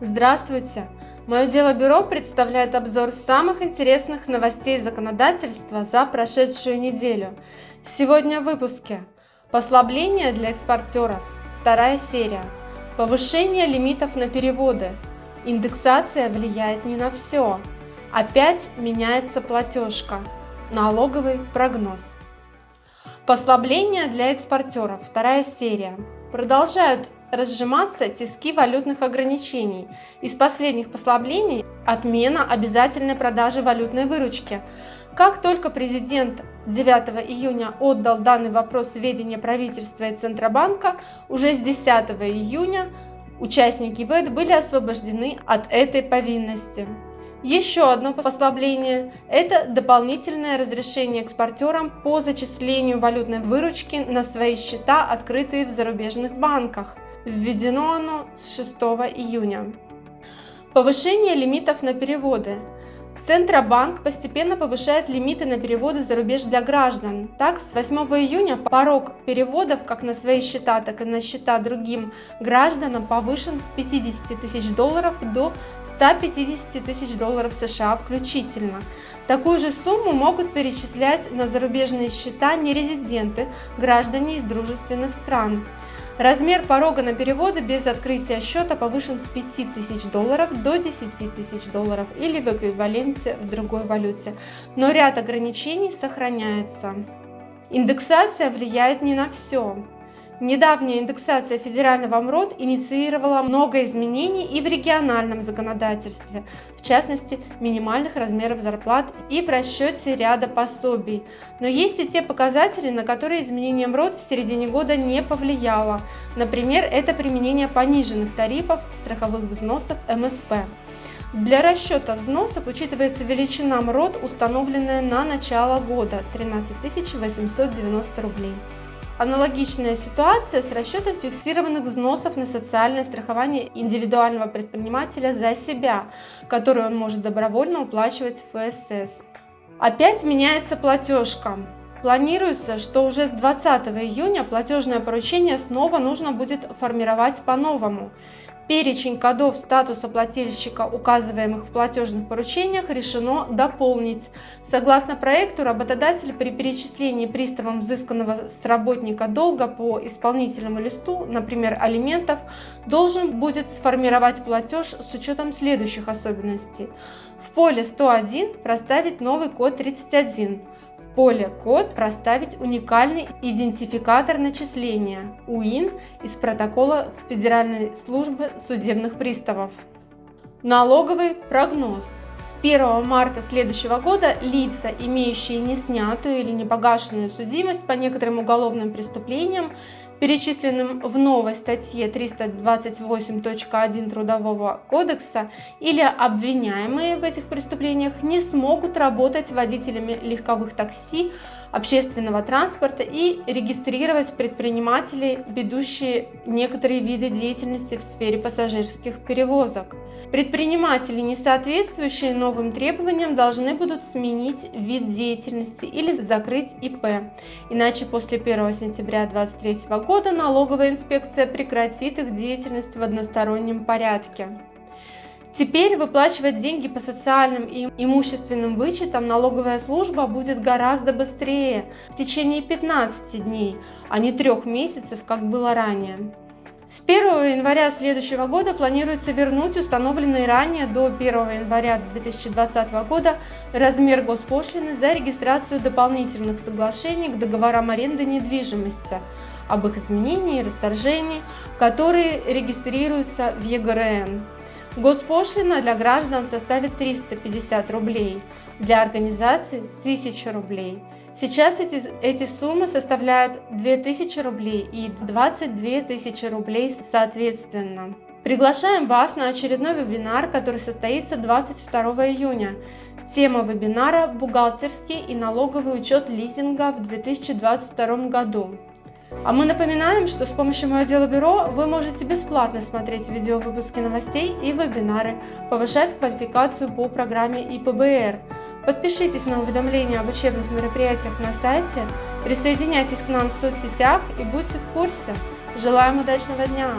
Здравствуйте! Мое дело бюро представляет обзор самых интересных новостей законодательства за прошедшую неделю. Сегодня в выпуске Послабление для экспортеров. Вторая серия. Повышение лимитов на переводы. Индексация влияет не на все. Опять меняется платежка. Налоговый прогноз. Послабление для экспортеров. Вторая серия. Продолжают разжиматься тиски валютных ограничений. Из последних послаблений – отмена обязательной продажи валютной выручки. Как только президент 9 июня отдал данный вопрос в правительства и Центробанка, уже с 10 июня участники ВЭД были освобождены от этой повинности. Еще одно послабление – это дополнительное разрешение экспортерам по зачислению валютной выручки на свои счета, открытые в зарубежных банках. Введено оно с 6 июня. Повышение лимитов на переводы. Центробанк постепенно повышает лимиты на переводы за рубеж для граждан. Так, с 8 июня порог переводов как на свои счета, так и на счета другим гражданам повышен с 50 тысяч долларов до 150 тысяч долларов США включительно. Такую же сумму могут перечислять на зарубежные счета нерезиденты, граждане из дружественных стран. Размер порога на переводы без открытия счета повышен с 5 тысяч долларов до 10 тысяч долларов или в эквиваленте в другой валюте, но ряд ограничений сохраняется. Индексация влияет не на все. Недавняя индексация федерального МРОД инициировала много изменений и в региональном законодательстве, в частности минимальных размеров зарплат и в расчете ряда пособий. Но есть и те показатели, на которые изменение МРОД в середине года не повлияло. Например, это применение пониженных тарифов страховых взносов МСП. Для расчета взносов учитывается величина МРОД, установленная на начало года – 13 890 рублей. Аналогичная ситуация с расчетом фиксированных взносов на социальное страхование индивидуального предпринимателя за себя, которую он может добровольно уплачивать в ФСС. Опять меняется платежка. Планируется, что уже с 20 июня платежное поручение снова нужно будет формировать по-новому. Перечень кодов статуса плательщика, указываемых в платежных поручениях, решено дополнить. Согласно проекту, работодатель при перечислении приставом взысканного с работника долга по исполнительному листу, например, алиментов, должен будет сформировать платеж с учетом следующих особенностей. В поле 101 проставить новый код 31 поле «Код» проставить уникальный идентификатор начисления УИН из протокола Федеральной службы судебных приставов. Налоговый прогноз. С 1 марта следующего года лица, имеющие неснятую или непогашенную судимость по некоторым уголовным преступлениям, перечисленным в новой статье 328.1 Трудового кодекса или обвиняемые в этих преступлениях не смогут работать водителями легковых такси, общественного транспорта и регистрировать предпринимателей, ведущие некоторые виды деятельности в сфере пассажирских перевозок. Предприниматели, не соответствующие новым требованиям, должны будут сменить вид деятельности или закрыть ИП. Иначе после 1 сентября 2023 года налоговая инспекция прекратит их деятельность в одностороннем порядке. Теперь выплачивать деньги по социальным и имущественным вычетам налоговая служба будет гораздо быстрее, в течение 15 дней, а не трех месяцев, как было ранее. С 1 января следующего года планируется вернуть установленный ранее до 1 января 2020 года размер госпошлины за регистрацию дополнительных соглашений к договорам аренды недвижимости, об их изменении и расторжении, которые регистрируются в ЕГРН. Госпошлина для граждан составит 350 рублей, для организаций 1000 рублей. Сейчас эти, эти суммы составляют 2000 рублей и 22 тысячи рублей соответственно. Приглашаем вас на очередной вебинар, который состоится 22 июня. Тема вебинара «Бухгалтерский и налоговый учет лизинга в 2022 году». А мы напоминаем, что с помощью Мое Дело Бюро вы можете бесплатно смотреть видео выпуски новостей и вебинары, повышать квалификацию по программе ИПБР. Подпишитесь на уведомления об учебных мероприятиях на сайте, присоединяйтесь к нам в соцсетях и будьте в курсе. Желаем удачного дня!